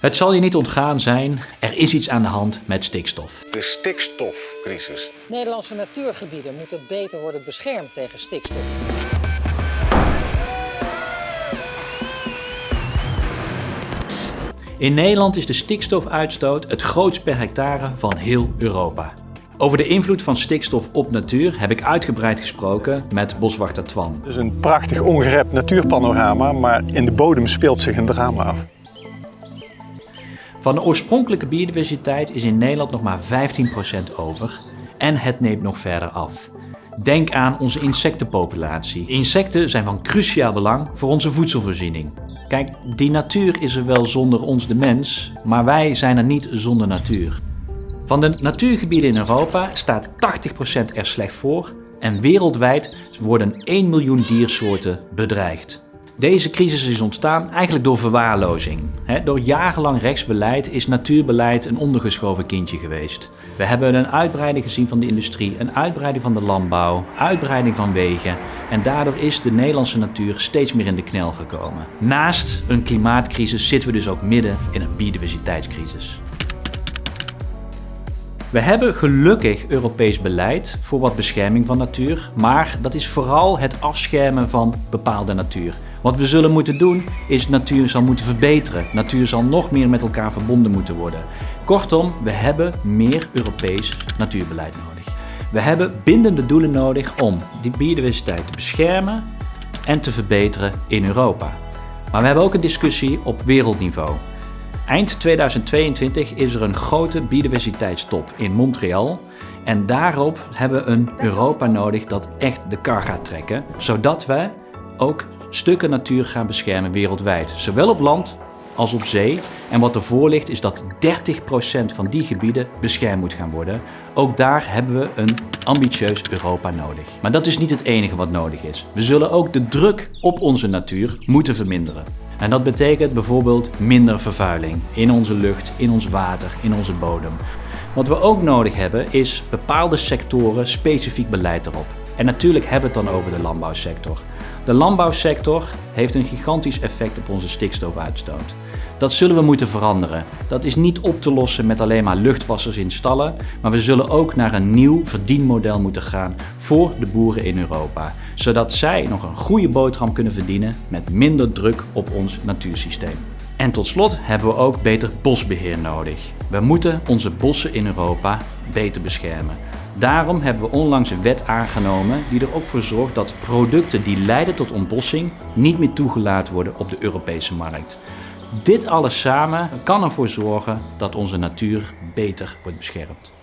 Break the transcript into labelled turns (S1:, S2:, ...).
S1: Het zal je niet ontgaan zijn, er is iets aan de hand met stikstof.
S2: De stikstofcrisis.
S3: Nederlandse natuurgebieden moeten beter worden beschermd tegen stikstof.
S1: In Nederland is de stikstofuitstoot het grootst per hectare van heel Europa. Over de invloed van stikstof op natuur heb ik uitgebreid gesproken met boswachter Twan.
S4: Het is een prachtig ongerept natuurpanorama, maar in de bodem speelt zich een drama af.
S1: Van de oorspronkelijke biodiversiteit is in Nederland nog maar 15% over en het neemt nog verder af. Denk aan onze insectenpopulatie. Insecten zijn van cruciaal belang voor onze voedselvoorziening. Kijk, die natuur is er wel zonder ons de mens, maar wij zijn er niet zonder natuur. Van de natuurgebieden in Europa staat 80% er slecht voor en wereldwijd worden 1 miljoen diersoorten bedreigd. Deze crisis is ontstaan eigenlijk door verwaarlozing. Door jarenlang rechtsbeleid is natuurbeleid een ondergeschoven kindje geweest. We hebben een uitbreiding gezien van de industrie, een uitbreiding van de landbouw, uitbreiding van wegen en daardoor is de Nederlandse natuur steeds meer in de knel gekomen. Naast een klimaatcrisis zitten we dus ook midden in een biodiversiteitscrisis. We hebben gelukkig Europees beleid voor wat bescherming van natuur, maar dat is vooral het afschermen van bepaalde natuur. Wat we zullen moeten doen is natuur zal moeten verbeteren. Natuur zal nog meer met elkaar verbonden moeten worden. Kortom, we hebben meer Europees natuurbeleid nodig. We hebben bindende doelen nodig om die biodiversiteit te beschermen en te verbeteren in Europa. Maar we hebben ook een discussie op wereldniveau. Eind 2022 is er een grote biodiversiteitstop in Montreal. En daarop hebben we een Europa nodig dat echt de kar gaat trekken. Zodat we ook stukken natuur gaan beschermen wereldwijd. Zowel op land als op zee. En wat ervoor ligt is dat 30% van die gebieden beschermd moet gaan worden. Ook daar hebben we een ambitieus Europa nodig. Maar dat is niet het enige wat nodig is. We zullen ook de druk op onze natuur moeten verminderen. En dat betekent bijvoorbeeld minder vervuiling in onze lucht, in ons water, in onze bodem. Wat we ook nodig hebben is bepaalde sectoren specifiek beleid erop. En natuurlijk hebben we het dan over de landbouwsector. De landbouwsector heeft een gigantisch effect op onze stikstofuitstoot. Dat zullen we moeten veranderen. Dat is niet op te lossen met alleen maar luchtwassers in stallen, maar we zullen ook naar een nieuw verdienmodel moeten gaan voor de boeren in Europa. Zodat zij nog een goede boterham kunnen verdienen met minder druk op ons natuursysteem. En tot slot hebben we ook beter bosbeheer nodig. We moeten onze bossen in Europa beter beschermen. Daarom hebben we onlangs een wet aangenomen die er ook voor zorgt dat producten die leiden tot ontbossing niet meer toegelaten worden op de Europese markt. Dit alles samen kan ervoor zorgen dat onze natuur beter wordt beschermd.